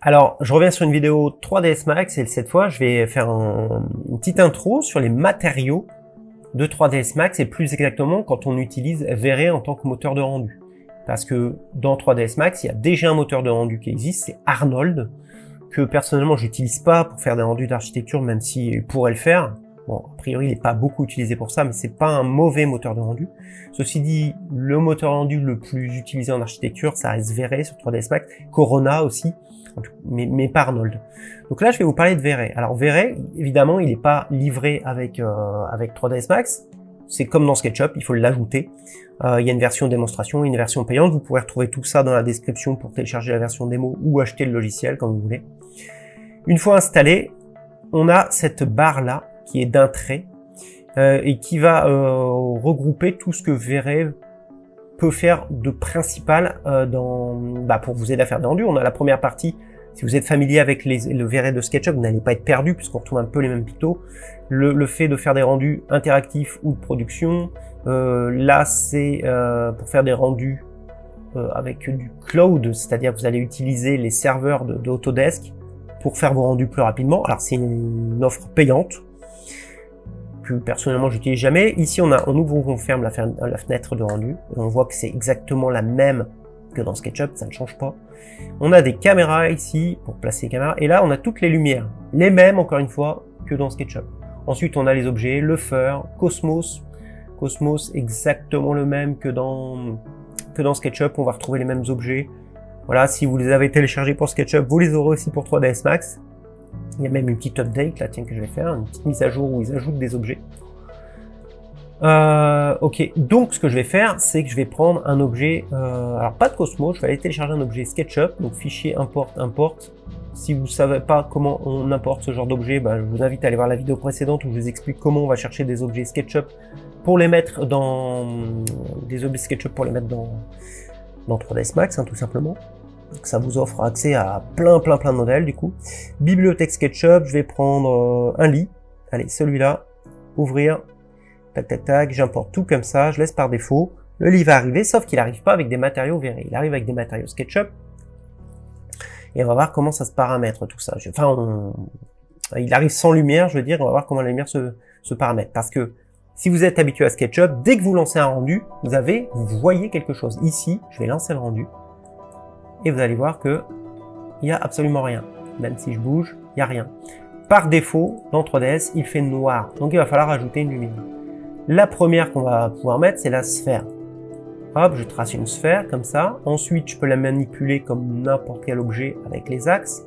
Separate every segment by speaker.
Speaker 1: Alors, je reviens sur une vidéo 3ds Max et cette fois, je vais faire une petite intro sur les matériaux de 3ds Max et plus exactement quand on utilise V-Ray en tant que moteur de rendu. Parce que dans 3ds Max, il y a déjà un moteur de rendu qui existe, c'est Arnold, que personnellement, j'utilise pas pour faire des rendus d'architecture, même s'il pourrait le faire. Bon, a priori, il n'est pas beaucoup utilisé pour ça, mais c'est pas un mauvais moteur de rendu. Ceci dit, le moteur rendu le plus utilisé en architecture, ça reste V-Ray sur 3ds Max, Corona aussi, mais, mais pas Arnold. Donc là, je vais vous parler de V-Ray. Alors V-Ray, évidemment, il n'est pas livré avec, euh, avec 3ds Max. C'est comme dans SketchUp, il faut l'ajouter. Euh, il y a une version démonstration, une version payante. Vous pourrez retrouver tout ça dans la description pour télécharger la version démo ou acheter le logiciel comme vous voulez. Une fois installé, on a cette barre là qui est d'un trait euh, et qui va euh, regrouper tout ce que V-Ray peut faire de principal euh, dans, bah, pour vous aider à faire des rendus. On a la première partie, si vous êtes familier avec les, le V-Ray de SketchUp, vous n'allez pas être perdu puisqu'on retrouve un peu les mêmes pictos. Le, le, fait de faire des rendus interactifs ou de production, euh, là c'est euh, pour faire des rendus euh, avec du cloud, c'est-à-dire que vous allez utiliser les serveurs de, de Autodesk pour faire vos rendus plus rapidement. Alors c'est une offre payante, personnellement j'utilise jamais. Ici on a on ouvre ou on ferme la, fenêtre de rendu. On voit que c'est exactement la même que dans SketchUp, ça ne change pas. On a des caméras ici pour placer les caméras. Et là on a toutes les lumières. Les mêmes encore une fois que dans SketchUp. Ensuite on a les objets, le fur, Cosmos. Cosmos exactement le même que dans, que dans SketchUp. On va retrouver les mêmes objets. Voilà, si vous les avez téléchargés pour SketchUp, vous les aurez aussi pour 3ds Max. Il y a même une petite update là, tiens, que je vais faire, une petite mise à jour où ils ajoutent des objets. Euh, ok, donc ce que je vais faire, c'est que je vais prendre un objet, euh, alors pas de Cosmos, je vais aller télécharger un objet SketchUp, donc fichier import, import. Si vous ne savez pas comment on importe ce genre d'objet, bah, je vous invite à aller voir la vidéo précédente où je vous explique comment on va chercher des objets SketchUp pour les mettre dans des objets SketchUp pour les mettre dans, dans 3ds Max, hein, tout simplement ça vous offre accès à plein plein plein de modèles du coup. Bibliothèque SketchUp, je vais prendre euh, un lit. Allez, celui-là, ouvrir, tac tac tac, j'importe tout comme ça, je laisse par défaut. Le lit va arriver, sauf qu'il n'arrive pas avec des matériaux verrés, il arrive avec des matériaux SketchUp. Et on va voir comment ça se paramètre tout ça. Enfin, il arrive sans lumière, je veux dire, on va voir comment la lumière se, se paramètre. Parce que si vous êtes habitué à SketchUp, dès que vous lancez un rendu, vous avez, vous voyez quelque chose. Ici, je vais lancer le rendu et vous allez voir que il n'y a absolument rien. Même si je bouge, il n'y a rien. Par défaut, dans 3ds, il fait noir. Donc il va falloir ajouter une lumière. La première qu'on va pouvoir mettre, c'est la sphère. Hop, je trace une sphère comme ça. Ensuite, je peux la manipuler comme n'importe quel objet avec les axes.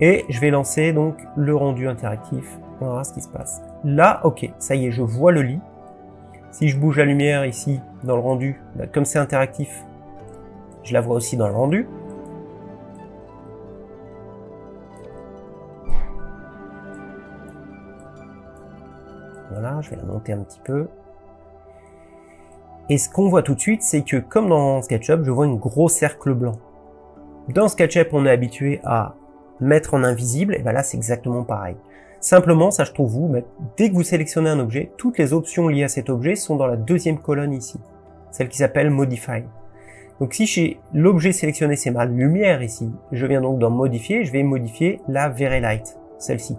Speaker 1: Et je vais lancer donc le rendu interactif. On verra ce qui se passe. Là, ok, ça y est, je vois le lit. Si je bouge la lumière ici, dans le rendu, bah, comme c'est interactif, je la vois aussi dans le rendu. Voilà, je vais la monter un petit peu. Et ce qu'on voit tout de suite, c'est que comme dans SketchUp, je vois une gros cercle blanc. Dans SketchUp, on est habitué à mettre en invisible, et bien là, c'est exactement pareil. Simplement, ça je trouve vous, dès que vous sélectionnez un objet, toutes les options liées à cet objet sont dans la deuxième colonne ici, celle qui s'appelle Modify. Donc si j'ai l'objet sélectionné, c'est ma lumière ici, je viens donc dans modifier, je vais modifier la Very Light, celle-ci.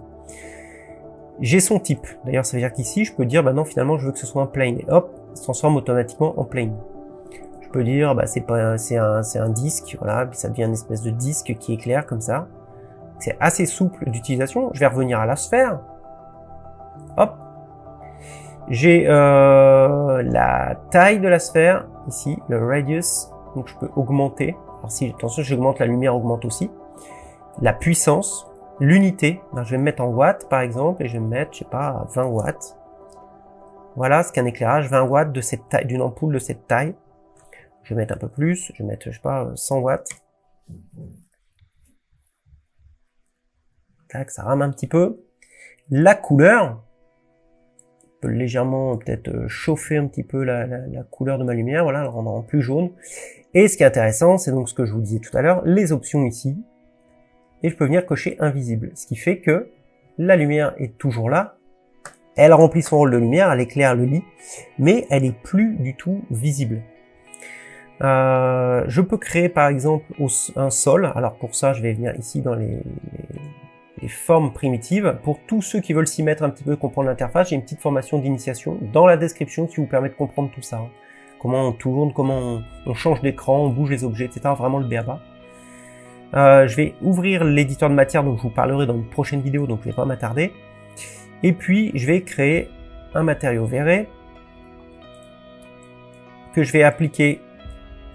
Speaker 1: J'ai son type, d'ailleurs ça veut dire qu'ici je peux dire, bah non finalement je veux que ce soit un plane, et hop, ça se transforme automatiquement en plane. Je peux dire, bah c'est pas, c'est un, un disque, voilà, puis ça devient une espèce de disque qui éclaire comme ça. C'est assez souple d'utilisation. Je vais revenir à la sphère. Hop. J'ai euh, la taille de la sphère, ici, le radius, donc je peux augmenter. Alors si, attention, j'augmente la lumière, augmente aussi. La puissance, l'unité, ben, je vais me mettre en watts par exemple, et je vais me mettre, je sais pas, 20 watts. Voilà ce qu'un éclairage, 20 watts de cette taille, d'une ampoule de cette taille. Je vais mettre un peu plus, je vais mettre, je sais pas, 100 watts. Tac, ça rame un petit peu. La couleur, peut légèrement peut-être euh, chauffer un petit peu la, couleur de ma lumière, voilà, le rendre en plus jaune. Et ce qui est intéressant, c'est donc ce que je vous disais tout à l'heure, les options ici, et je peux venir cocher invisible, ce qui fait que la lumière est toujours là, elle remplit son rôle de lumière, elle éclaire le lit, mais elle est plus du tout visible. Euh, je peux créer par exemple un sol. Alors pour ça, je vais venir ici dans les formes primitives. Pour tous ceux qui veulent s'y mettre un petit peu, comprendre l'interface, j'ai une petite formation d'initiation dans la description qui vous permet de comprendre tout ça. Hein. Comment on tourne, comment on, change d'écran, on bouge les objets, etc. Vraiment le béaba. Euh, je vais ouvrir l'éditeur de matière dont je vous parlerai dans une prochaine vidéo, donc je ne vais pas m'attarder. Et puis, je vais créer un matériau verré que je vais appliquer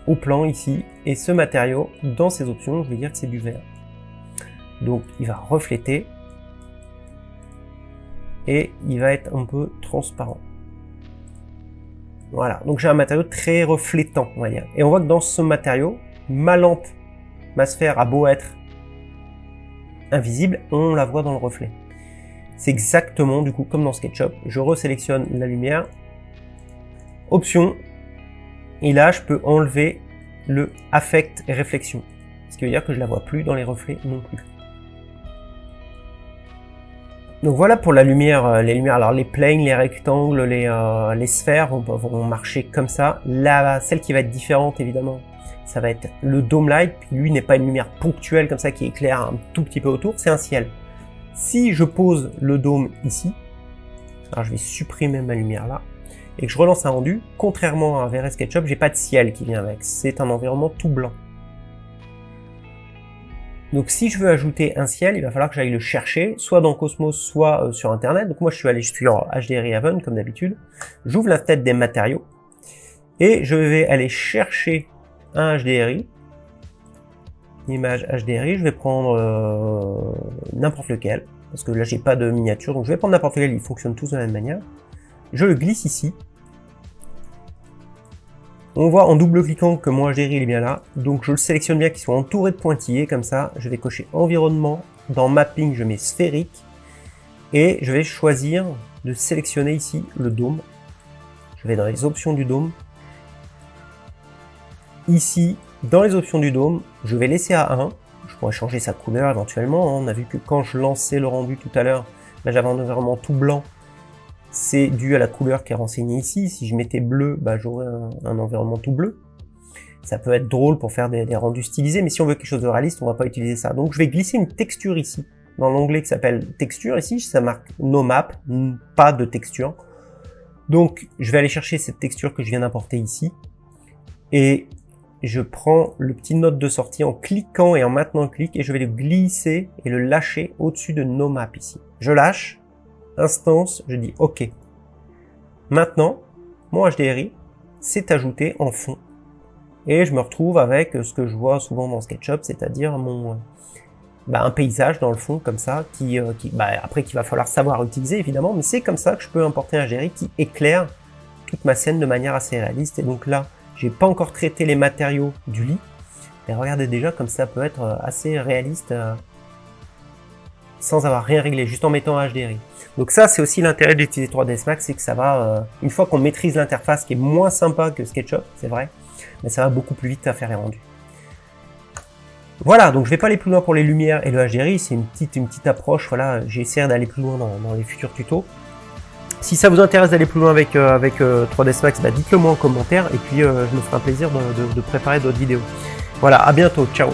Speaker 1: au plan ici. Et ce matériau, dans ses options, je vais dire que c'est du verre. Donc il va refléter et il va être un peu transparent. Voilà, donc j'ai un matériau très reflétant, on va dire. Et on voit que dans ce matériau, ma lampe, ma sphère a beau être invisible, on la voit dans le reflet. C'est exactement, du coup, comme dans SketchUp, je resélectionne la lumière, option, et là, je peux enlever le affect et réflexion. Ce qui veut dire que je la vois plus dans les reflets non plus. Donc voilà pour la lumière, euh, les lumières. Alors les planes, les rectangles, les, euh, les sphères vont, marcher comme ça. Là, celle qui va être différente évidemment, ça va être le dome light. Lui n'est pas une lumière ponctuelle comme ça qui éclaire un tout petit peu autour, c'est un ciel. Si je pose le dôme ici, alors je vais supprimer ma lumière là, et que je relance un rendu, contrairement à VRS SketchUp, j'ai pas de ciel qui vient avec. C'est un environnement tout blanc. Donc si je veux ajouter un ciel, il va falloir que j'aille le chercher, soit dans Cosmos, soit euh, sur Internet. Donc moi je suis allé sur HDRI Haven, comme d'habitude. J'ouvre la tête des matériaux, et je vais aller chercher un HDRI, image HDRI, je vais prendre euh, n'importe lequel, parce que là j'ai pas de miniature, donc je vais prendre n'importe lequel, ils fonctionnent tous de la même manière. Je le glisse ici, on voit en double-cliquant que mon HDRI est bien là, donc je le sélectionne bien qu'il soit entouré de pointillés, comme ça, je vais cocher environnement, dans mapping je mets sphérique, et je vais choisir de sélectionner ici le dôme. Je vais dans les options du dôme. Ici, dans les options du dôme, je vais laisser à 1, je pourrais changer sa couleur éventuellement, hein. on a vu que quand je lançais le rendu tout à l'heure, j'avais un environnement tout blanc, c'est dû à la couleur qui est renseignée ici. Si je mettais bleu, bah, j'aurais un, environnement tout bleu. Ça peut être drôle pour faire des, rendus stylisés, mais si on veut quelque chose de réaliste, on va pas utiliser ça. Donc je vais glisser une texture ici, dans l'onglet qui s'appelle texture. Ici, ça marque no map, pas de texture. Donc je vais aller chercher cette texture que je viens d'importer ici. Et je prends le petit note de sortie en cliquant et en maintenant clic et je vais le glisser et le lâcher au-dessus de no map ici. Je lâche instance, je dis OK. Maintenant, mon HDRI s'est ajouté en fond. Et je me retrouve avec ce que je vois souvent dans SketchUp, c'est-à-dire mon bah, un paysage dans le fond comme ça, qui, euh, bah, après qu'il va falloir savoir utiliser évidemment, mais c'est comme ça que je peux importer un HDRI qui éclaire toute ma scène de manière assez réaliste. Et donc là, j'ai pas encore traité les matériaux du lit, mais regardez déjà comme ça peut être euh, assez réaliste euh, sans avoir rien réglé, juste en mettant HDRI. Donc ça, c'est aussi l'intérêt d'utiliser 3ds Max, c'est que ça va, euh, une fois qu'on maîtrise l'interface, qui est moins sympa que SketchUp, c'est vrai, mais ça va beaucoup plus vite à faire les rendus. Voilà, donc je vais pas aller plus loin pour les lumières et le HDRI, c'est une petite, une petite approche, voilà, essayé d'aller plus loin dans, les futurs tutos. Si ça vous intéresse d'aller plus loin avec, euh, avec 3ds euh, Max, bah dites-le moi en commentaire, et puis je me ferai un plaisir de préparer d'autres vidéos. Voilà, à bientôt, ciao